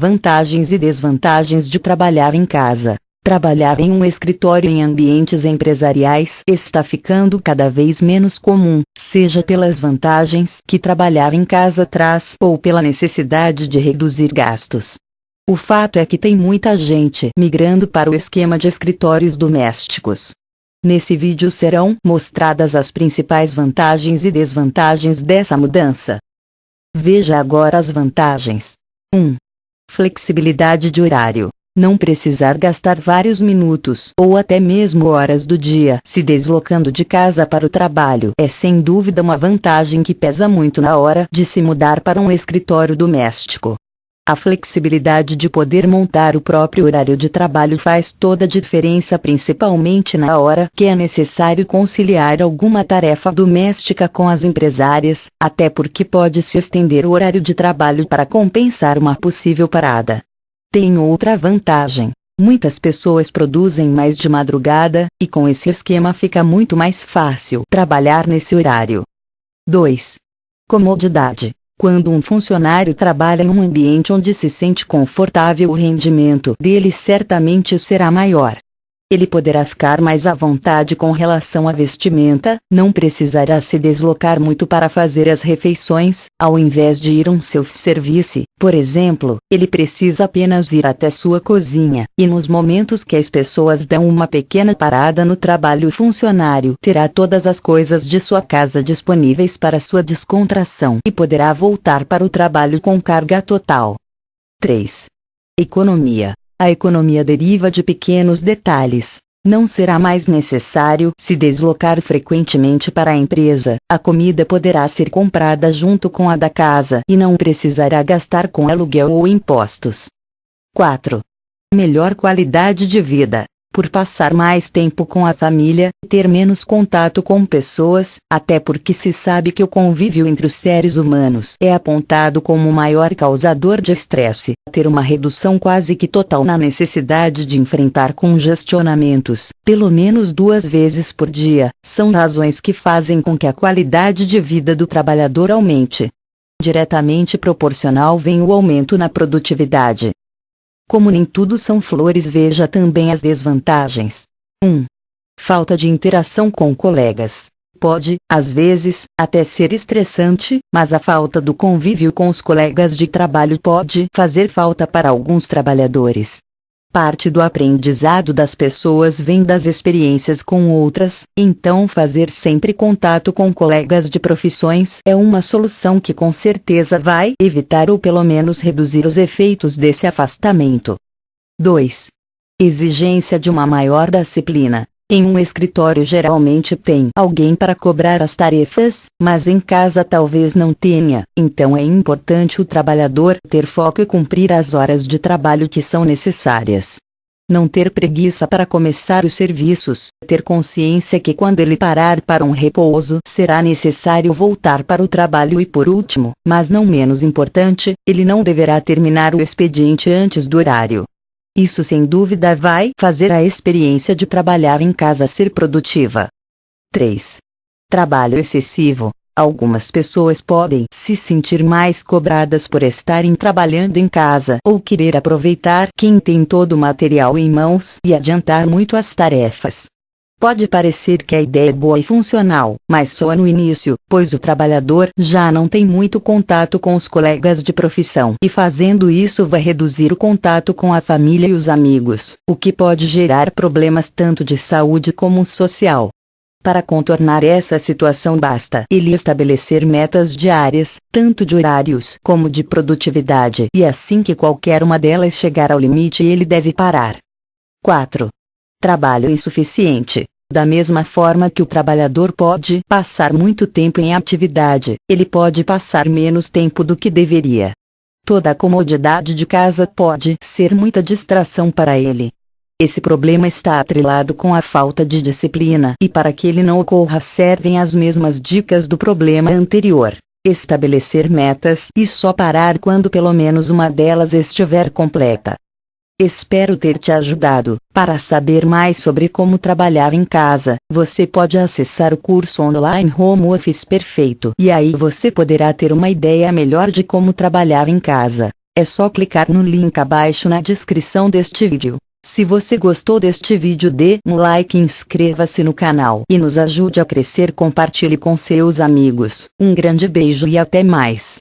Vantagens e desvantagens de trabalhar em casa. Trabalhar em um escritório em ambientes empresariais está ficando cada vez menos comum, seja pelas vantagens que trabalhar em casa traz ou pela necessidade de reduzir gastos. O fato é que tem muita gente migrando para o esquema de escritórios domésticos. Nesse vídeo serão mostradas as principais vantagens e desvantagens dessa mudança. Veja agora as vantagens. 1. Flexibilidade de horário. Não precisar gastar vários minutos ou até mesmo horas do dia se deslocando de casa para o trabalho é sem dúvida uma vantagem que pesa muito na hora de se mudar para um escritório doméstico. A flexibilidade de poder montar o próprio horário de trabalho faz toda a diferença, principalmente na hora que é necessário conciliar alguma tarefa doméstica com as empresárias, até porque pode se estender o horário de trabalho para compensar uma possível parada. Tem outra vantagem. Muitas pessoas produzem mais de madrugada, e com esse esquema fica muito mais fácil trabalhar nesse horário. 2. Comodidade. Quando um funcionário trabalha em um ambiente onde se sente confortável, o rendimento dele certamente será maior. Ele poderá ficar mais à vontade com relação à vestimenta, não precisará se deslocar muito para fazer as refeições, ao invés de ir um self-service, por exemplo, ele precisa apenas ir até sua cozinha, e nos momentos que as pessoas dão uma pequena parada no trabalho, o funcionário terá todas as coisas de sua casa disponíveis para sua descontração e poderá voltar para o trabalho com carga total. 3. Economia. A economia deriva de pequenos detalhes. Não será mais necessário se deslocar frequentemente para a empresa, a comida poderá ser comprada junto com a da casa e não precisará gastar com aluguel ou impostos. 4. Melhor qualidade de vida por passar mais tempo com a família, ter menos contato com pessoas, até porque se sabe que o convívio entre os seres humanos é apontado como o maior causador de estresse, ter uma redução quase que total na necessidade de enfrentar congestionamentos, pelo menos duas vezes por dia, são razões que fazem com que a qualidade de vida do trabalhador aumente. Diretamente proporcional vem o aumento na produtividade. Como nem tudo são flores, veja também as desvantagens. 1. Falta de interação com colegas. Pode, às vezes, até ser estressante, mas a falta do convívio com os colegas de trabalho pode fazer falta para alguns trabalhadores. Parte do aprendizado das pessoas vem das experiências com outras, então fazer sempre contato com colegas de profissões é uma solução que com certeza vai evitar ou pelo menos reduzir os efeitos desse afastamento. 2. Exigência de uma maior disciplina. Em um escritório geralmente tem alguém para cobrar as tarefas, mas em casa talvez não tenha, então é importante o trabalhador ter foco e cumprir as horas de trabalho que são necessárias. Não ter preguiça para começar os serviços, ter consciência que quando ele parar para um repouso será necessário voltar para o trabalho e por último, mas não menos importante, ele não deverá terminar o expediente antes do horário. Isso sem dúvida vai fazer a experiência de trabalhar em casa ser produtiva. 3. Trabalho excessivo. Algumas pessoas podem se sentir mais cobradas por estarem trabalhando em casa ou querer aproveitar quem tem todo o material em mãos e adiantar muito as tarefas. Pode parecer que a ideia é boa e funcional, mas só no início, pois o trabalhador já não tem muito contato com os colegas de profissão e fazendo isso vai reduzir o contato com a família e os amigos, o que pode gerar problemas tanto de saúde como social. Para contornar essa situação basta ele estabelecer metas diárias, tanto de horários como de produtividade, e assim que qualquer uma delas chegar ao limite ele deve parar. 4 trabalho insuficiente. Da mesma forma que o trabalhador pode passar muito tempo em atividade, ele pode passar menos tempo do que deveria. Toda a comodidade de casa pode ser muita distração para ele. Esse problema está atrelado com a falta de disciplina, e para que ele não ocorra servem as mesmas dicas do problema anterior. Estabelecer metas e só parar quando pelo menos uma delas estiver completa. Espero ter te ajudado. Para saber mais sobre como trabalhar em casa, você pode acessar o curso online Home Office Perfeito e aí você poderá ter uma ideia melhor de como trabalhar em casa. É só clicar no link abaixo na descrição deste vídeo. Se você gostou deste vídeo dê um like e inscreva-se no canal e nos ajude a crescer compartilhe com seus amigos. Um grande beijo e até mais.